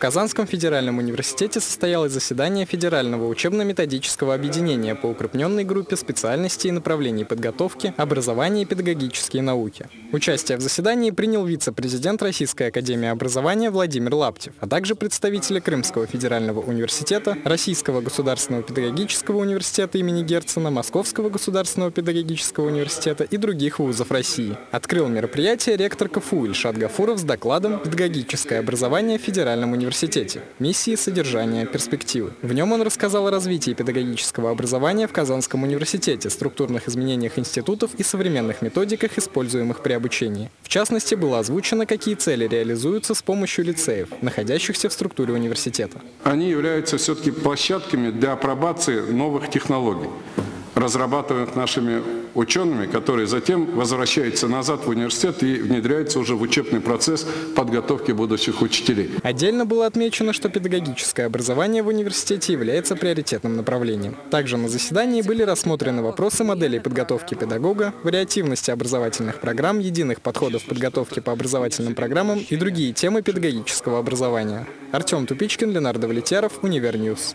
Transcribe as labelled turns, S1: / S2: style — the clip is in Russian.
S1: Казанском федеральном университете состоялось заседание Федерального учебно-методического объединения по укрепленной группе специальностей и направлений подготовки, образования и педагогические науки. Участие в заседании принял вице-президент Российской академии образования Владимир Лаптев, а также представители Крымского федерального университета, Российского государственного педагогического университета имени Герцена, Московского государственного педагогического университета и других вузов России. Открыл мероприятие ректор КФУ Ильшат Гафуров с докладом «Педагогическое образование в Федеральном университете университете. Миссии, содержания, перспективы. В нем он рассказал о развитии педагогического образования в Казанском университете, структурных изменениях институтов и современных методиках, используемых при обучении. В частности, было озвучено, какие цели реализуются с помощью лицеев, находящихся в структуре университета.
S2: Они являются все-таки площадками для апробации новых технологий разрабатываемых нашими учеными, которые затем возвращаются назад в университет и внедряются уже в учебный процесс подготовки будущих учителей.
S1: Отдельно было отмечено, что педагогическое образование в университете является приоритетным направлением. Также на заседании были рассмотрены вопросы моделей подготовки педагога, вариативности образовательных программ, единых подходов подготовки по образовательным программам и другие темы педагогического образования. Артем Тупичкин, Ленардо Влетьяров, Универньюз.